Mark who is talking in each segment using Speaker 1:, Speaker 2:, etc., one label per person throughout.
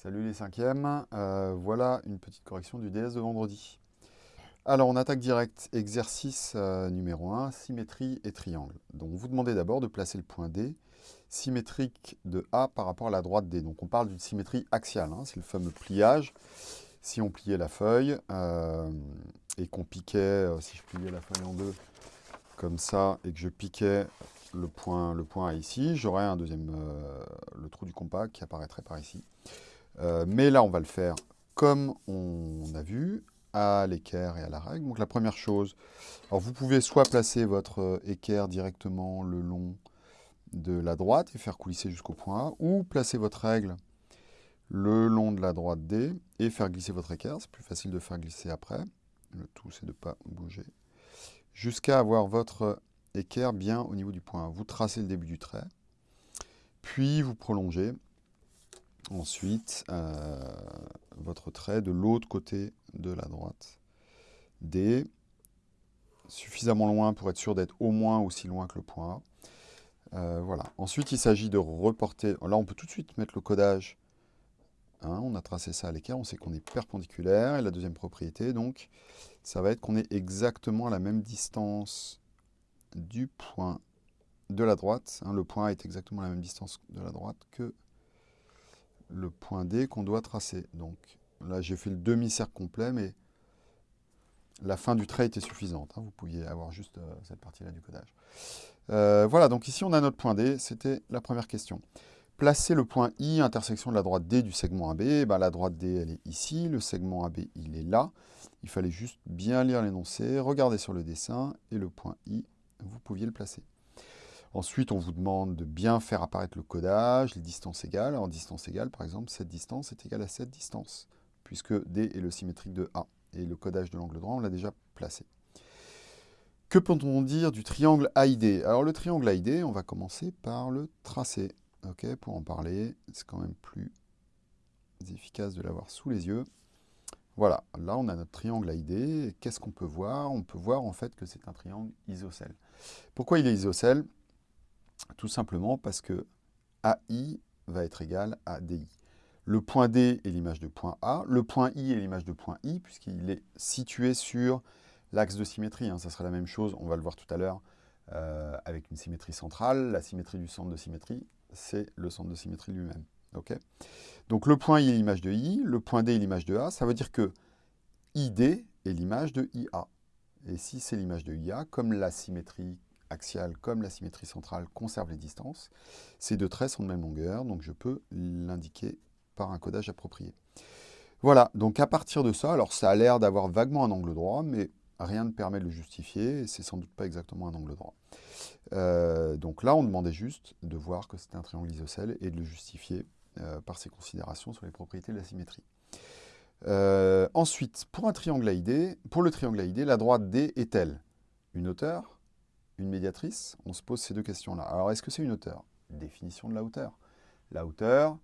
Speaker 1: Salut les cinquièmes, euh, voilà une petite correction du DS de vendredi. Alors on attaque direct, exercice euh, numéro 1, symétrie et triangle. Donc vous demandez d'abord de placer le point D symétrique de A par rapport à la droite D. Donc on parle d'une symétrie axiale, hein, c'est le fameux pliage. Si on pliait la feuille euh, et qu'on piquait, si je pliais la feuille en deux, comme ça, et que je piquais le point, le point A ici, j'aurais un deuxième, le trou du compas qui apparaîtrait par ici. Euh, mais là, on va le faire comme on a vu, à l'équerre et à la règle. Donc la première chose, vous pouvez soit placer votre équerre directement le long de la droite et faire coulisser jusqu'au point A, ou placer votre règle le long de la droite D et faire glisser votre équerre. C'est plus facile de faire glisser après. Le tout, c'est de ne pas bouger. Jusqu'à avoir votre équerre bien au niveau du point A. Vous tracez le début du trait, puis vous prolongez Ensuite, euh, votre trait de l'autre côté de la droite. D, suffisamment loin pour être sûr d'être au moins aussi loin que le point A. Euh, voilà. Ensuite, il s'agit de reporter. Là, on peut tout de suite mettre le codage. Hein, on a tracé ça à l'équerre, on sait qu'on est perpendiculaire. Et la deuxième propriété, donc, ça va être qu'on est exactement à la même distance du point de la droite. Hein. le point est exactement à la même distance de la droite que le point D qu'on doit tracer. Donc là, j'ai fait le demi-cercle complet, mais la fin du trait était suffisante. Hein. Vous pouviez avoir juste euh, cette partie-là du codage. Euh, voilà, donc ici, on a notre point D. C'était la première question. Placer le point I, intersection de la droite D du segment AB. Eh ben, la droite D, elle est ici. Le segment AB, il est là. Il fallait juste bien lire l'énoncé, regarder sur le dessin, et le point I, vous pouviez le placer. Ensuite, on vous demande de bien faire apparaître le codage, les distances égales. En distance égale, par exemple, cette distance est égale à cette distance, puisque D est le symétrique de A. Et le codage de l'angle droit, on l'a déjà placé. Que peut-on dire du triangle AID Alors le triangle AID, on va commencer par le tracer. Ok, pour en parler, c'est quand même plus efficace de l'avoir sous les yeux. Voilà, là on a notre triangle AID. Qu'est-ce qu'on peut voir? On peut voir en fait que c'est un triangle isocèle. Pourquoi il est isocèle? Tout simplement parce que AI va être égal à DI. Le point D est l'image de point A, le point I est l'image de point I, puisqu'il est situé sur l'axe de symétrie. Hein. Ça sera la même chose, on va le voir tout à l'heure, euh, avec une symétrie centrale. La symétrie du centre de symétrie, c'est le centre de symétrie lui-même. Donc le point I est l'image de I, le point D est l'image de A. Ça veut dire que ID est l'image de IA. Et si c'est l'image de IA, comme la symétrie axiale comme la symétrie centrale conserve les distances. Ces deux traits sont de même longueur, donc je peux l'indiquer par un codage approprié. Voilà, donc à partir de ça, alors ça a l'air d'avoir vaguement un angle droit, mais rien ne permet de le justifier, c'est sans doute pas exactement un angle droit. Euh, donc là, on demandait juste de voir que c'était un triangle isocèle et de le justifier euh, par ses considérations sur les propriétés de la symétrie. Euh, ensuite, pour un triangle pour le triangle AID, la droite D est-elle une hauteur une médiatrice, on se pose ces deux questions-là. Alors, est-ce que c'est une hauteur Définition de la hauteur. La hauteur,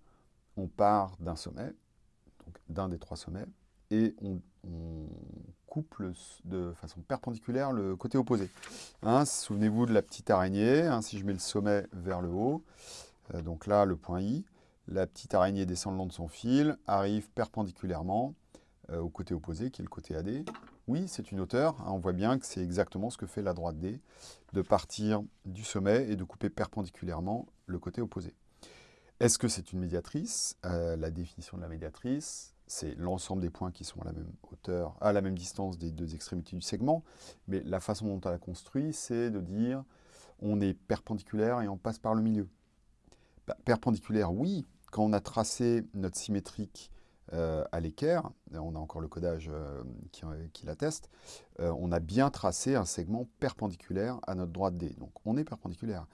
Speaker 1: on part d'un sommet, donc d'un des trois sommets, et on, coupe de façon perpendiculaire le côté opposé. Hein, souvenez-vous de la petite araignée, hein, si je mets le sommet vers le haut, euh, donc là, le point I, la petite araignée descend le long de son fil, arrive perpendiculairement euh, au côté opposé, qui est le côté AD, oui, c'est une hauteur. Hein, on voit bien que c'est exactement ce que fait la droite D, de partir du sommet et de couper perpendiculairement le côté opposé. Est-ce que c'est une médiatrice? Euh, La définition de la médiatrice, c'est l'ensemble des points qui sont à la même hauteur, à la même distance des deux extrémités du segment. Mais la façon dont on l'a construit, c'est de dire on est perpendiculaire et on passe par le milieu. Bah, perpendiculaire, oui, quand on a tracé notre symétrique à l'équerre, on a encore le codage euh, qui, l'atteste, euh, on a bien tracé un segment perpendiculaire à notre droite D. Donc on est perpendiculaire.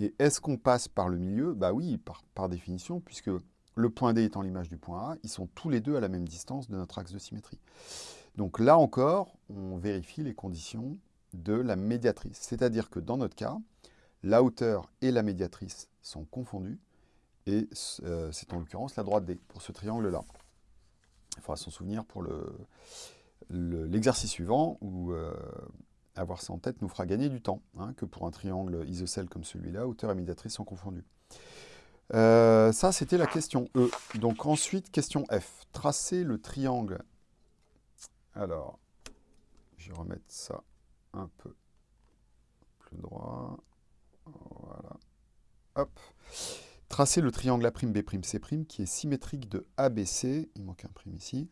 Speaker 1: Et est-ce qu'on passe par le milieu? Bah oui, par, définition, puisque le point D étant l'image du point A, ils sont tous les deux à la même distance de notre axe de symétrie. Donc là encore, on vérifie les conditions de la médiatrice. C'est-à-dire que dans notre cas, la hauteur et la médiatrice sont confondues, et c'est en l'occurrence la droite D pour ce triangle-là. Il faudra s'en souvenir pour l'exercice suivant, où euh, avoir ça en tête nous fera gagner du temps, hein, que pour un triangle isocèle comme celui-là, hauteur et médiatrice sont confondus. Euh, ça, c'était la question E. Donc ensuite, question F. Tracer le triangle. Alors, je vais remettre ça un peu plus droit. Voilà. Hop. Tracer le triangle A'B'C' qui est symétrique de ABC, il manque un prime ici,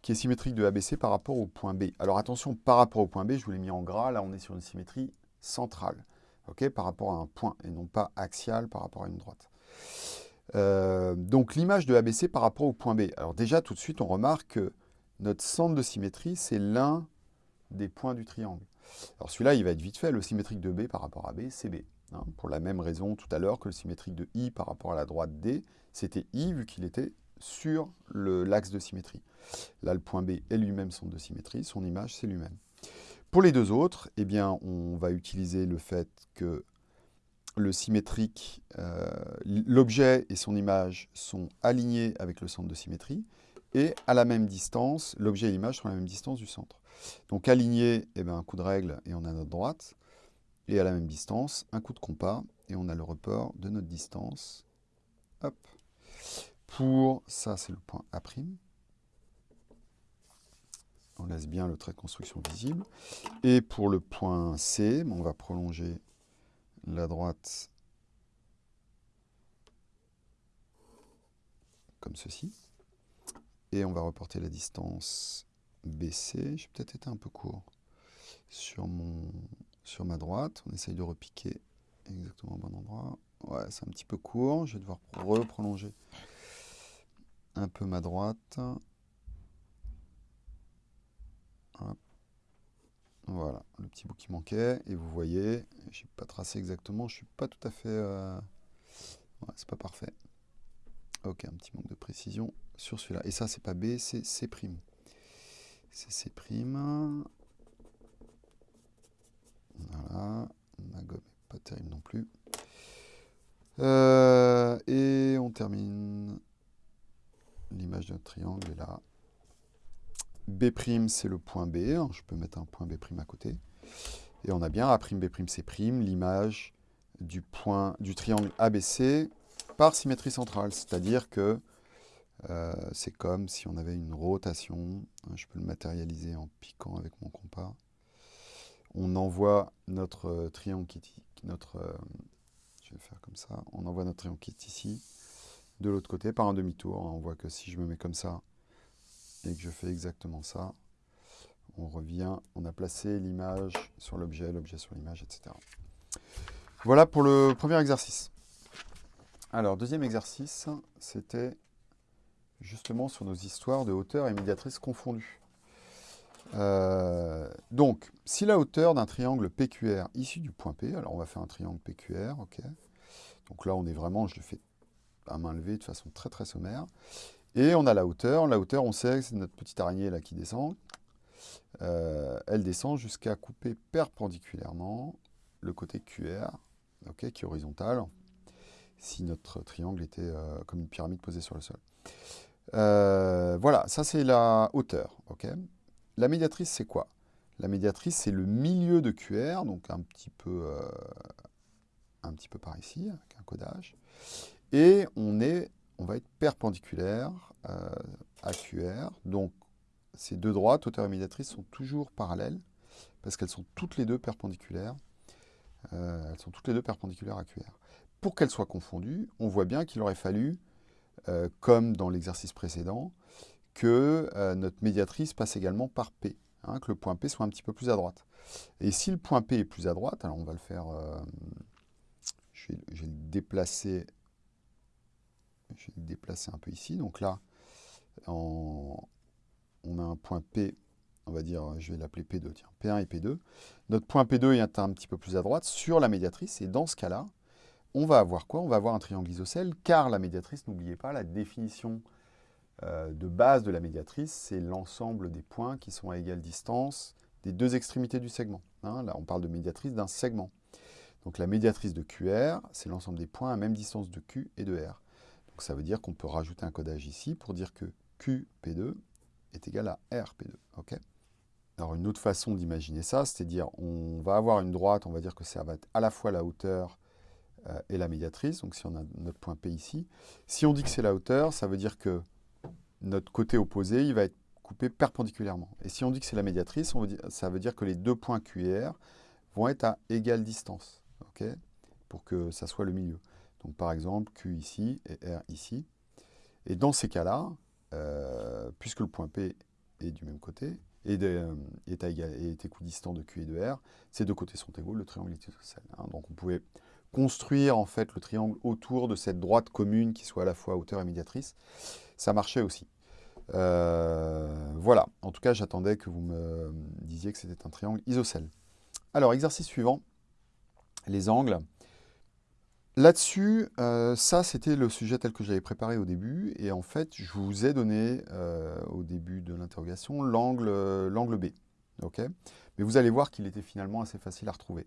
Speaker 1: qui est symétrique de ABC par rapport au point B. Alors attention, par rapport au point B, je vous l'ai mis en gras, là on est sur une symétrie centrale, par rapport à un point, et non pas axiale par rapport à une droite. Euh, donc l'image de ABC par rapport au point B. Alors déjà, tout de suite, on remarque que notre centre de symétrie, c'est l'un des points du triangle. Alors celui-là, il va être vite fait, le symétrique de B par rapport à B, c'est B. Hein, pour la même raison tout à l'heure que le symétrique de I par rapport à la droite D, c'était I vu qu'il était sur l'axe de symétrie. Là, le point B est lui-même centre de symétrie, son image, c'est lui-même. Pour les deux autres, eh bien, on va utiliser le fait que le symétrique, euh, l'objet et son image sont alignés avec le centre de symétrie, et à la même distance, l'objet et l'image sont à la même distance du centre. Donc aligné, eh bien, un coup de règle et on a notre droite. Et à la même distance, un coup de compas et on a le report de notre distance. Hop. Pour ça, c'est le point A'. On laisse bien le trait de construction visible. Et pour le point C, on va prolonger la droite comme ceci. Et on va reporter la distance BC. J'ai peut-être été un peu court sur, mon, sur ma droite. On essaye de repiquer exactement au bon endroit. Ouais, c'est un petit peu court. Je vais devoir reprolonger un peu ma droite. Voilà, le petit bout qui manquait. Et vous voyez, je n'ai pas tracé exactement. Je suis pas tout à fait... Euh... Ouais, c'est pas parfait. Ok, un petit manque de précision sur celui-là. Et ça, c'est pas B, c'est C'. C'est C'. Voilà, ma gomme n'est pas terrible non plus. Euh, et on termine l'image d'un triangle est là. B', c'est le point B. Hein, je peux mettre un point B' à côté. Et on a bien A', B', C', l'image du, point, du triangle ABC par symétrie centrale. C'est-à-dire que euh, c'est comme si on avait une rotation. Je peux le matérialiser en piquant avec mon compas on envoie notre euh, triangle qui notre, euh, je vais faire comme ça, on envoie notre triangle qui est ici, de l'autre côté par un demi-tour. On voit que si je me mets comme ça et que je fais exactement ça, on revient, on a placé l'image sur l'objet, l'objet sur l'image, etc. Voilà pour le premier exercice. Alors, deuxième exercice, c'était justement sur nos histoires de hauteur et médiatrice confondues. Euh, donc, si la hauteur d'un triangle PQR issu du point P, alors on va faire un triangle PQR, ok. Donc là, on est vraiment, je le fais à main levée de façon très très sommaire. Et on a la hauteur. La hauteur, on sait que c'est notre petite araignée là qui descend. Euh, elle descend jusqu'à couper perpendiculairement le côté QR, ok, qui est horizontal, si notre triangle était euh, comme une pyramide posée sur le sol. voilà, ça c'est la hauteur. ok la médiatrice, c'est quoi? La médiatrice, c'est le milieu de QR, donc un petit peu, euh, un peu par ici, avec un codage. Et on, est, on va être perpendiculaire euh, à QR. Donc, ces deux droites, hauteur et médiatrice, sont toujours parallèles, parce qu'elles sont toutes les deux perpendiculaires. Euh, elles sont toutes les deux perpendiculaires à QR. Pour qu'elles soient confondues, on voit bien qu'il aurait fallu, comme dans l'exercice précédent, que euh, notre médiatrice passe également par P, hein, que le point P soit un petit peu plus à droite. Et si le point P est plus à droite, alors on va le faire, euh, je, vais, le déplacer, je vais le déplacer un peu ici. Donc là, on a un point P, on va dire, je vais l'appeler P2, tiens, P1 et P2. Notre point P2 est un petit peu plus à droite sur la médiatrice, et dans ce cas-là, on va avoir quoi? On va avoir un triangle isocèle, car la médiatrice, n'oubliez pas, la définition euh, de base de la médiatrice, c'est l'ensemble des points qui sont à égale distance des deux extrémités du segment. Hein. là, on parle de médiatrice d'un segment. Donc la médiatrice de QR, c'est l'ensemble des points à même distance de Q et de R. Donc ça veut dire qu'on peut rajouter un codage ici pour dire que QP2 est égal à RP2. ok? Alors une autre façon d'imaginer ça, c'est-à-dire on va avoir une droite, on va dire que ça va être à la fois la hauteur est la médiatrice, donc si on a notre point P ici. Si on dit que c'est la hauteur, ça veut dire que notre côté opposé, il va être coupé perpendiculairement. Et si on dit que c'est la médiatrice, ça veut dire que les deux points Q et R vont être à égale distance, pour que ça soit le milieu. Donc par exemple, Q ici et R ici. Et dans ces cas-là, euh, puisque le point P est du même côté, et euh, est, est équidistant de Q et de R, ces deux côtés sont égaux, le triangle est isocèle. Hein. Donc on pouvait construire en fait le triangle autour de cette droite commune qui soit à la fois hauteur et médiatrice. Ça marchait aussi. Euh, voilà, en tout cas j'attendais que vous me disiez que c'était un triangle isocèle. Alors exercice suivant, les angles. Là-dessus, euh, ça c'était le sujet tel que j'avais préparé au début, et en fait je vous ai donné euh, au début de l'interrogation l'angle B. Mais vous allez voir qu'il était finalement assez facile à retrouver.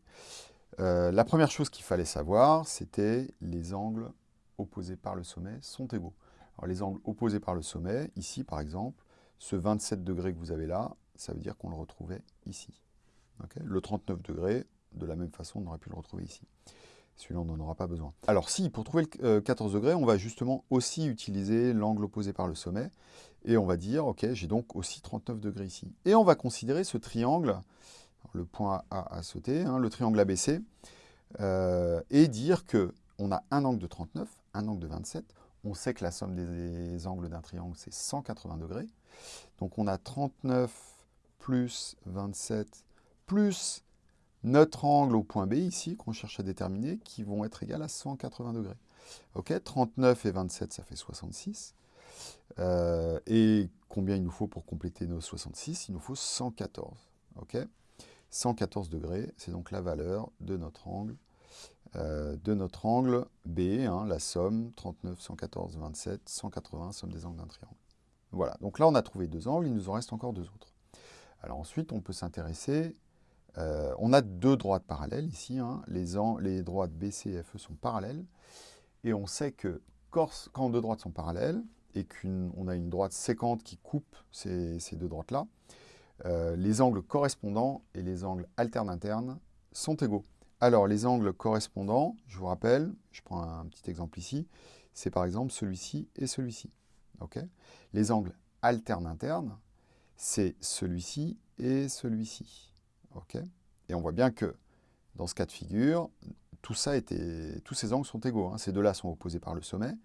Speaker 1: Euh, la première chose qu'il fallait savoir, c'était les angles opposés par le sommet sont égaux. Alors les angles opposés par le sommet, ici par exemple, ce 27 degrés que vous avez là, ça veut dire qu'on le retrouvait ici. le 39 degrés, de la même façon, on aurait pu le retrouver ici. Celui-là, on n'en aura pas besoin. Alors si, pour trouver le 14 euh, degrés, on va justement aussi utiliser l'angle opposé par le sommet. Et on va dire, ok, j'ai donc aussi 39 degrés ici. Et on va considérer ce triangle, le point A à sauter, hein, le triangle ABC, euh, et dire qu'on a un angle de 39, un angle de 27. On sait que la somme des angles d'un triangle, c'est 180 degrés. Donc on a 39 plus 27 plus notre angle au point B ici, qu'on cherche à déterminer, qui vont être égales à 180 degrés. Ok, 39 et 27, ça fait 66. Euh, et combien il nous faut pour compléter nos 66 Il nous faut 114. Ok 114 degrés, c'est donc la valeur de notre angle, euh, de notre angle B, hein, la somme 39, 114, 27, 180, somme des angles d'un triangle. Voilà, donc là on a trouvé deux angles, il nous en reste encore deux autres. Alors ensuite, on peut s'intéresser euh, on a deux droites parallèles ici. Hein. Les, les, droites BC et FE sont parallèles. Et on sait que quand deux droites sont parallèles, et qu'on a une droite séquente qui coupe ces, deux droites-là, euh, les angles correspondants et les angles alternes internes sont égaux. Alors, les angles correspondants, je vous rappelle, je prends un petit exemple ici, c'est par exemple celui-ci et celui-ci. les angles alternes internes, c'est celui-ci et celui-ci. Et on voit bien que dans ce cas de figure, tous ces angles sont égaux. Hein. Ces deux-là sont opposés par le sommet.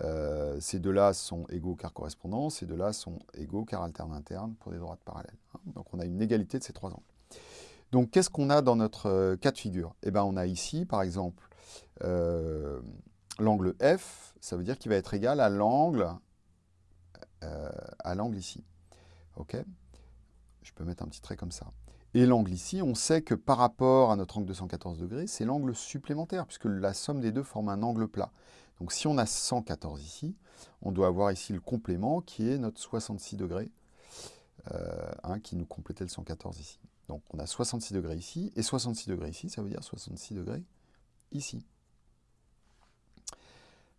Speaker 1: Euh, ces deux-là sont égaux car correspondants. Ces deux-là sont égaux car alternes internes pour des droites parallèles. Hein. Donc on a une égalité de ces trois angles. Donc qu'est-ce qu'on a dans notre euh, cas de figure? Eh bien on a ici, par exemple, euh, l'angle F, ça veut dire qu'il va être égal à l'angle à l'angle ici. Ok? Je peux mettre un petit trait comme ça. Et l'angle ici, on sait que par rapport à notre angle de 114 degrés, c'est l'angle supplémentaire, puisque la somme des deux forme un angle plat. Donc si on a 114 ici, on doit avoir ici le complément qui est notre 66 degrés, euh, qui nous complétait le 114 ici. Donc on a 66 degrés ici, et 66 degrés ici, ça veut dire 66 degrés ici.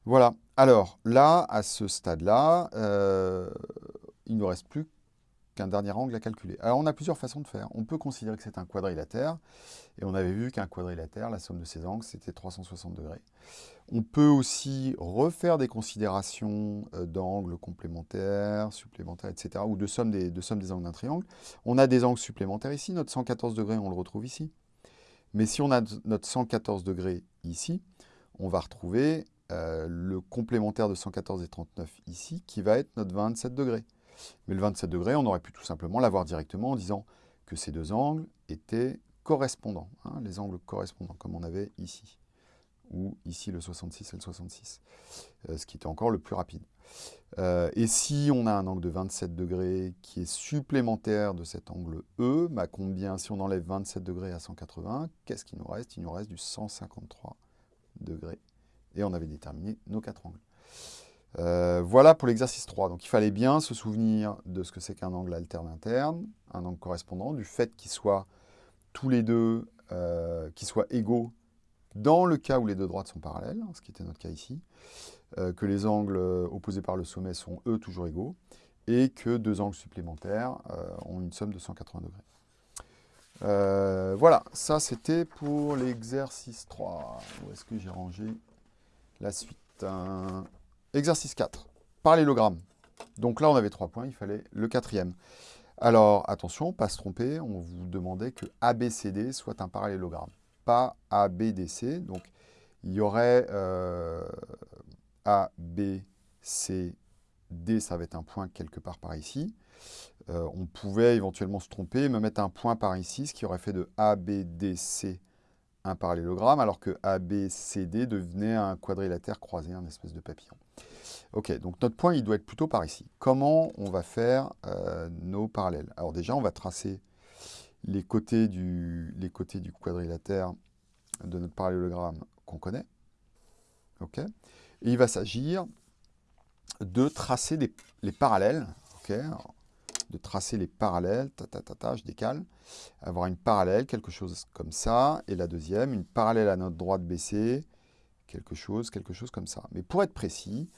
Speaker 1: Voilà. Alors là, à ce stade-là, euh, il ne nous reste plus qu'un dernier angle à calculer. Alors on a plusieurs façons de faire. On peut considérer que c'est un quadrilatère, et on avait vu qu'un quadrilatère, la somme de ses angles, c'était 360 degrés. On peut aussi refaire des considérations euh, d'angles complémentaires, supplémentaires, etc., ou de somme des, angles d'un triangle. On a des angles supplémentaires ici, notre 114 degrés, on le retrouve ici. Mais si on a notre 114 degrés ici, on va retrouver euh, le complémentaire de 114 et 39 ici, qui va être notre 27 degrés. Mais le 27 degrés, on aurait pu tout simplement l'avoir directement en disant que ces deux angles étaient correspondants, hein, les angles correspondants, comme on avait ici, ou ici le 66 et le 66, euh, ce qui était encore le plus rapide. Euh, et si on a un angle de 27 degrés qui est supplémentaire de cet angle E, bah combien, si on enlève 27 degrés à 180, qu'est-ce qu'il nous reste? Il nous reste du 153 degrés. Et on avait déterminé nos quatre angles. Euh, voilà pour l'exercice 3. Donc il fallait bien se souvenir de ce que c'est qu'un angle alterne interne, un angle correspondant, du fait qu'ils soient tous les deux, euh, qu'ils soient égaux dans le cas où les deux droites sont parallèles, ce qui était notre cas ici, euh, que les angles opposés par le sommet sont eux toujours égaux, et que deux angles supplémentaires ont une somme de 180 degrés. Voilà, ça c'était pour l'exercice 3. Où est-ce que j'ai rangé la suite? Exercice 4, parallélogramme. Donc là, on avait trois points, il fallait le quatrième. Alors, attention, pas se tromper, on vous demandait que ABCD soit un parallélogramme, pas ABDC. Donc, il y aurait euh, ABCD, ça va être un point quelque part par ici. Euh, on pouvait éventuellement se tromper, me mettre un point par ici, ce qui aurait fait de ABDC un parallélogramme, alors que ABCD devenait un quadrilatère croisé, un espèce de papillon. Ok, donc notre point, il doit être plutôt par ici. Comment on va faire euh, nos parallèles? Alors déjà, on va tracer les côtés, du, les côtés du quadrilatère de notre parallélogramme qu'on connaît. Ok? Et il va s'agir de tracer les parallèles. Ok? De tracer les parallèles, ta, ta, ta, ta, je décale, avoir une parallèle, quelque chose comme ça, et la deuxième, une parallèle à notre droite baissée, quelque chose, quelque chose comme ça. Mais pour être précis,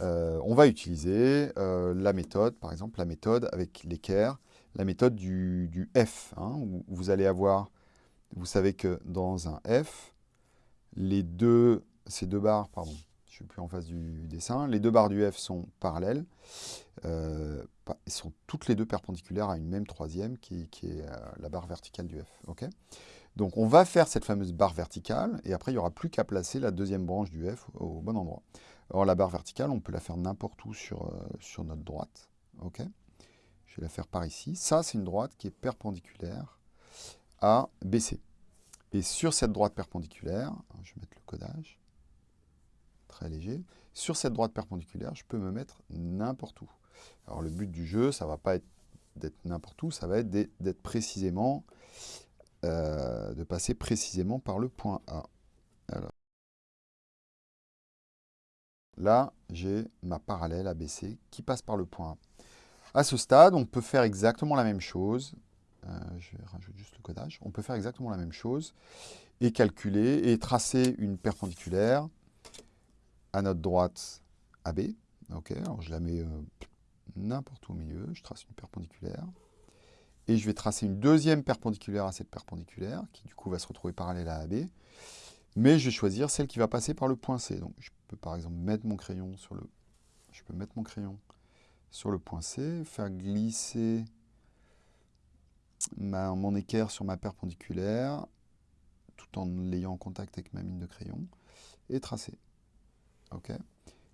Speaker 1: euh, on va utiliser euh, la méthode, par exemple la méthode avec l'équerre, la méthode du, F, hein, vous allez avoir, vous savez que dans un F, ces deux barres, pardon, je suis plus en face du dessin, les deux barres du F sont parallèles, euh, sont toutes les deux perpendiculaires à une même troisième qui, est la barre verticale du F. donc on va faire cette fameuse barre verticale, et après il n'y aura plus qu'à placer la deuxième branche du F au bon endroit. Alors la barre verticale, on peut la faire n'importe où sur, euh, notre droite. ok? Je vais la faire par ici. Ça, c'est une droite qui est perpendiculaire à BC. Et sur cette droite perpendiculaire, je vais mettre le codage, très léger, sur cette droite perpendiculaire, je peux me mettre n'importe où. Alors le but du jeu, ça ne va pas être d'être n'importe où, ça va être d'être précisément, euh, de passer précisément par le point A. Là, j'ai ma parallèle ABC qui passe par le point A. À ce stade, on peut faire exactement la même chose. Euh, je rajoute juste le codage. On peut faire exactement la même chose et calculer et tracer une perpendiculaire à notre droite AB. Je la mets euh, n'importe où au milieu. Je trace une perpendiculaire. Et je vais tracer une deuxième perpendiculaire à cette perpendiculaire, qui du coup va se retrouver parallèle à AB. Mais je vais choisir celle qui va passer par le point C. Donc je peux par exemple mettre mon crayon sur le, je peux mettre mon crayon sur le point C, faire glisser mon équerre sur ma perpendiculaire, tout en l'ayant en contact avec ma mine de crayon, et tracer. ok?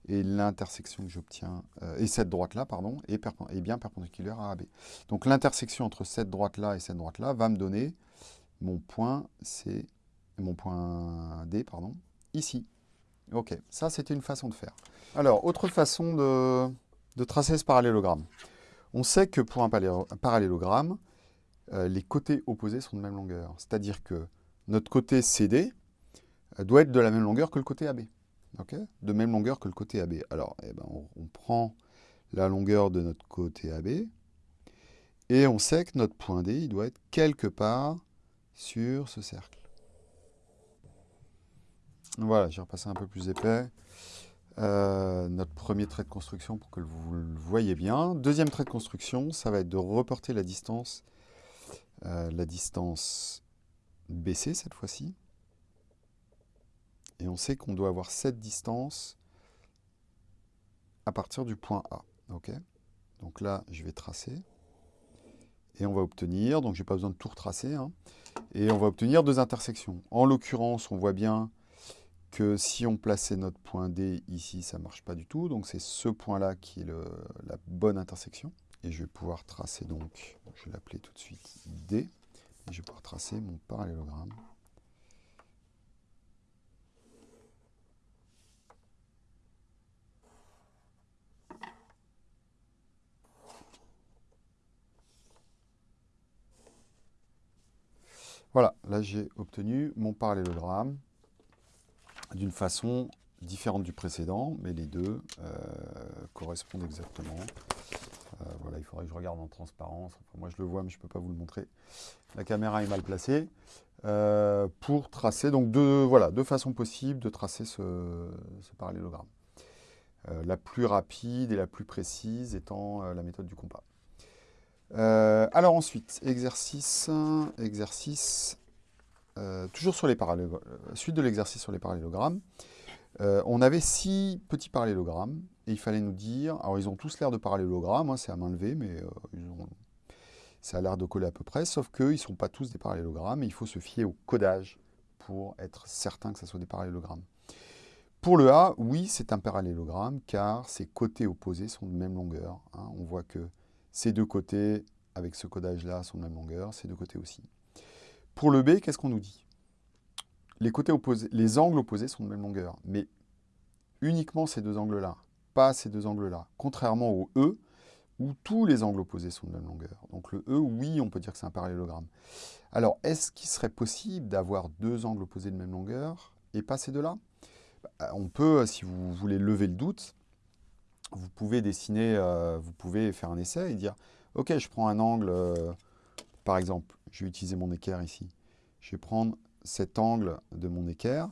Speaker 1: Et l'intersection que j'obtiens, euh, et cette droite-là, pardon, est, bien perpendiculaire à AB. Donc l'intersection entre cette droite-là et cette droite-là va me donner mon point C, mon point D, pardon, ici. Ok, ça c'était une façon de faire. Alors, autre façon de, tracer ce parallélogramme. On sait que pour un parallélogramme, euh, les côtés opposés sont de même longueur. C'est-à-dire que notre côté CD euh, doit être de la même longueur que le côté AB. De même longueur que le côté AB. Alors, eh ben, on, prend la longueur de notre côté AB, et on sait que notre point D, il doit être quelque part sur ce cercle. Voilà, j'ai repassé un peu plus épais. Euh, notre premier trait de construction pour que vous le voyez bien. Deuxième trait de construction, ça va être de reporter la distance, euh, la distance BC cette fois-ci. Et on sait qu'on doit avoir cette distance à partir du point A. donc là, je vais tracer. Et on va obtenir, donc je n'ai pas besoin de tout retracer, hein, et on va obtenir deux intersections. En l'occurrence, on voit bien que si on plaçait notre point D ici, ça ne marche pas du tout. Donc c'est ce point-là qui est la bonne intersection. Et je vais pouvoir tracer donc, je vais l'appeler tout de suite D, et je vais pouvoir tracer mon parallélogramme. Voilà, là j'ai obtenu mon parallélogramme d'une façon différente du précédent, mais les deux euh, correspondent exactement. Euh, voilà, il faudrait que je regarde en transparence. moi, je le vois, mais je ne peux pas vous le montrer. La caméra est mal placée. Euh, pour tracer, donc deux, voilà, deux façons possibles de tracer ce, parallélogramme. la plus rapide et la plus précise étant la méthode du compas. Euh, alors ensuite, exercice, exercice, euh, toujours sur les parallélogrammes, suite de l'exercice sur les parallélogrammes. on avait six petits parallélogrammes et il fallait nous dire, alors ils ont tous l'air de parallélogrammes, hein, c'est à main levée, mais ça a l'air de coller à peu près, sauf qu'ils ne sont pas tous des parallélogrammes et il faut se fier au codage pour être certain que ce soit des parallélogrammes. Pour le A, oui, c'est un parallélogramme, car ses côtés opposés sont de même longueur. Hein. On voit que ces deux côtés, avec ce codage-là, sont de même longueur, ces deux côtés aussi. Pour le B, qu'est-ce qu'on nous dit? Les, côtés opposés, les angles opposés sont de même longueur, mais uniquement ces deux angles-là, pas ces deux angles-là. Contrairement au E, où tous les angles opposés sont de même longueur. Donc le E, oui, on peut dire que c'est un parallélogramme. Alors, est-ce qu'il serait possible d'avoir deux angles opposés de même longueur et pas ces deux-là? Bah, on peut, si vous voulez lever le doute, vous pouvez dessiner, euh, vous pouvez faire un essai et dire, ok, je prends un angle, euh, par exemple, je vais utiliser mon équerre ici. Je vais prendre cet angle de mon équerre.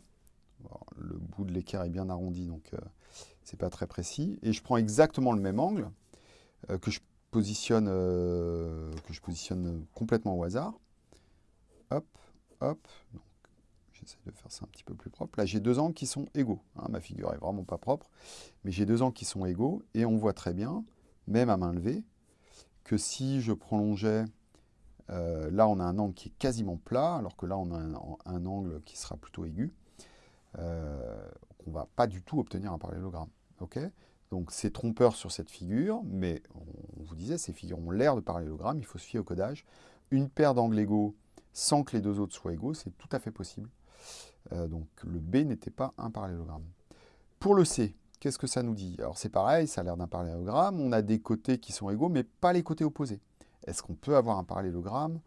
Speaker 1: le bout de l'équerre est bien arrondi, donc euh, c'est pas très précis. Et je prends exactement le même angle que je positionne, que je positionne complètement au hasard. Hop, hop. J'essaie de faire ça un petit peu plus propre. Là, j'ai deux angles qui sont égaux. Hein. ma figure est vraiment pas propre, mais j'ai deux angles qui sont égaux. Et on voit très bien, même à main levée, que si je prolongeais... Euh, là, on a un angle qui est quasiment plat, alors que là, on a un, angle qui sera plutôt aigu. Euh, on ne va pas du tout obtenir un parallélogramme. donc c'est trompeur sur cette figure, mais on vous disait, ces figures ont l'air de parallélogramme, il faut se fier au codage. Une paire d'angles égaux sans que les deux autres soient égaux, c'est tout à fait possible. Euh, donc le B n'était pas un parallélogramme. Pour le C, qu'est-ce que ça nous dit? Alors c'est pareil, ça a l'air d'un parallélogramme, on a des côtés qui sont égaux, mais pas les côtés opposés. Est-ce qu'on peut avoir un parallélogramme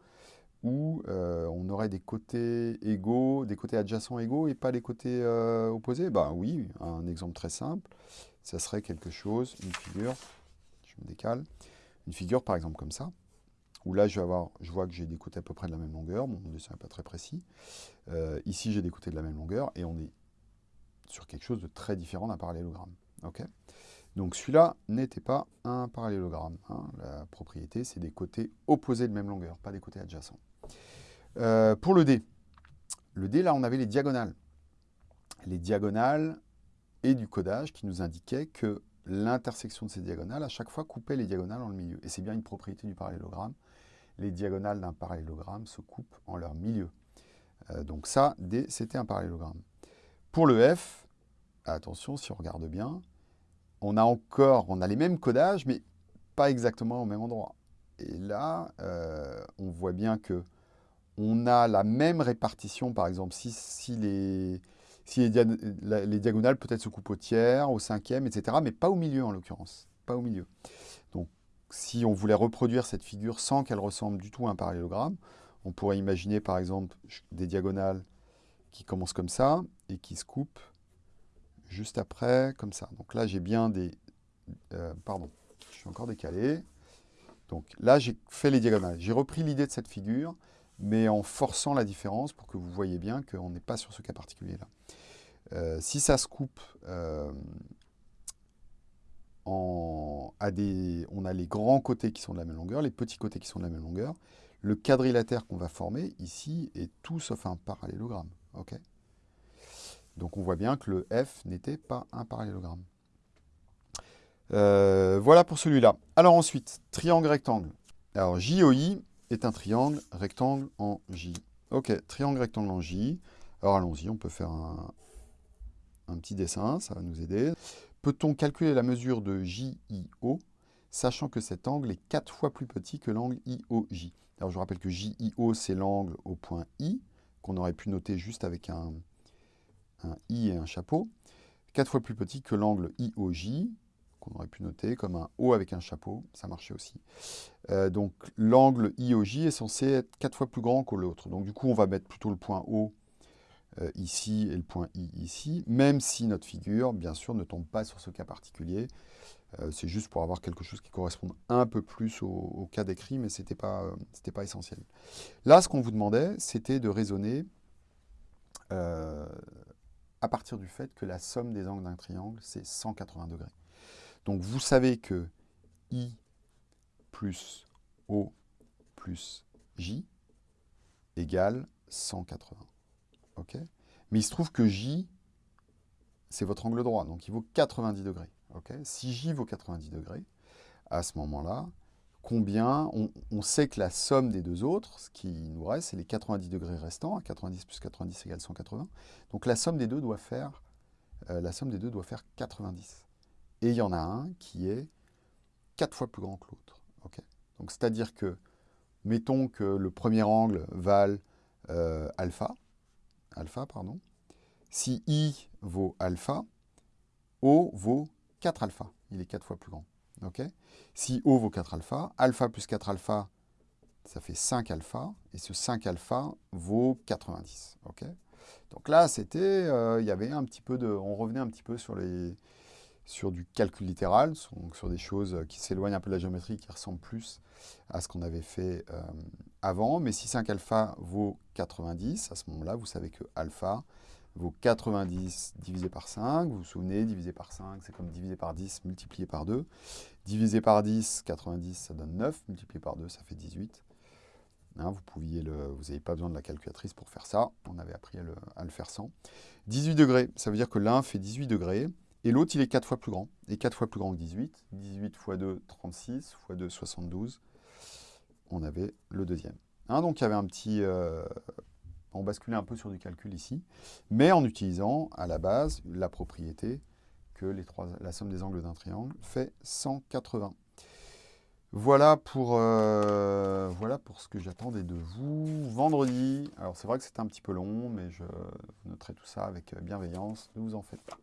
Speaker 1: où euh, on aurait des côtés égaux, des côtés adjacents égaux et pas les côtés euh, opposés? Ben oui, un exemple très simple, ça serait quelque chose, une figure, je me décale, une figure par exemple comme ça, où là, je, vais avoir, je vois que j'ai des côtés à peu près de la même longueur. mon dessin n'est pas très précis. Euh, ici, j'ai des côtés de la même longueur. Et on est sur quelque chose de très différent d'un parallélogramme. Donc celui-là n'était pas un parallélogramme. Hein. La propriété, c'est des côtés opposés de même longueur, pas des côtés adjacents. Euh, pour le D, le D, là, on avait les diagonales. Les diagonales et du codage qui nous indiquaient que l'intersection de ces diagonales, à chaque fois, coupait les diagonales en le milieu. Et c'est bien une propriété du parallélogramme les diagonales d'un parallélogramme se coupent en leur milieu. Euh, donc ça, c'était un parallélogramme. Pour le F, attention, si on regarde bien, on a encore, on a les mêmes codages, mais pas exactement au même endroit. Et là, euh, on voit bien que on a la même répartition, par exemple, si, les, si les, diagonales peut-être se coupent au tiers, au cinquième, etc., mais pas au milieu en l'occurrence, pas au milieu. Donc si on voulait reproduire cette figure sans qu'elle ressemble du tout à un parallélogramme, on pourrait imaginer par exemple des diagonales qui commencent comme ça et qui se coupent juste après, comme ça. Donc là, j'ai bien des... Euh, pardon, je suis encore décalé. Donc là, j'ai fait les diagonales. J'ai repris l'idée de cette figure, mais en forçant la différence pour que vous voyez bien qu'on n'est pas sur ce cas particulier-là. Euh, si ça se coupe euh, on a les grands côtés qui sont de la même longueur, les petits côtés qui sont de la même longueur. Le quadrilatère qu'on va former ici est tout sauf un parallélogramme. Donc on voit bien que le F n'était pas un parallélogramme. Euh, voilà pour celui-là. Alors ensuite, triangle rectangle. Alors JOI est un triangle rectangle en J. Ok, triangle rectangle en J. Alors allons-y, on peut faire un, un petit dessin, ça va nous aider. Peut-on calculer la mesure de JIO, sachant que cet angle est 4 fois plus petit que l'angle IOJ Alors je rappelle que JIO, c'est l'angle au point I, qu'on aurait pu noter juste avec un, I et un chapeau. 4 fois plus petit que l'angle IOJ, qu'on aurait pu noter comme un O avec un chapeau, ça marchait aussi. Euh, donc l'angle IOJ est censé être 4 fois plus grand que l'autre. Donc du coup, on va mettre plutôt le point O euh, ici et le point I ici, même si notre figure, bien sûr, ne tombe pas sur ce cas particulier. Euh, c'est juste pour avoir quelque chose qui corresponde un peu plus au, cas décrit, mais ce n'était pas, pas essentiel. Là, ce qu'on vous demandait, c'était de raisonner à partir du fait que la somme des angles d'un triangle, c'est 180 degrés. Donc vous savez que I plus O plus J égale 180. ok? Mais il se trouve que J, c'est votre angle droit, donc il vaut 90 degrés. si J vaut 90 degrés, à ce moment-là, combien on, sait que la somme des deux autres, ce qui nous reste, c'est les 90 degrés restants. 90 plus 90 égale 180. Donc la somme des deux doit faire, euh, la somme des deux doit faire 90. Et il y en a un qui est 4 fois plus grand que l'autre. Donc c'est-à-dire que, mettons que le premier angle vale euh, alpha, alpha, pardon. Si I vaut alpha, O vaut 4 alpha. Il est 4 fois plus grand. si O vaut 4 alpha, alpha plus 4 alpha, ça fait 5 alpha. Et ce 5 alpha vaut 90. Donc là, c'était, euh, on revenait un petit peu sur les, sur du calcul littéral, sur, des choses qui s'éloignent un peu de la géométrie, qui ressemblent plus à ce qu'on avait fait euh, avant. Mais si 5 alpha vaut 90, à ce moment-là, vous savez que alpha vaut 90 divisé par 5. Vous vous souvenez, divisé par 5, c'est comme divisé par 10 multiplié par 2. Divisé par 10, 90, ça donne 9. Multiplié par 2, ça fait 18. Hein, vous pouviez vous n'avez pas besoin de la calculatrice pour faire ça. On avait appris à le, à le faire sans. 18 degrés, ça veut dire que l'un fait 18 degrés. Et l'autre, il est 4 fois plus grand. Et 4 fois plus grand que 18. 18 x 2, 36. x 2, 72. On avait le deuxième. Hein, donc il y avait un petit... Euh, on basculait un peu sur du calcul ici, mais en utilisant à la base la propriété que la somme des angles d'un triangle fait 180. Voilà pour, euh, voilà pour ce que j'attendais de vous. Vendredi, alors c'est vrai que c'était un petit peu long, mais je noterai tout ça avec bienveillance, ne vous en faites pas.